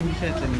现在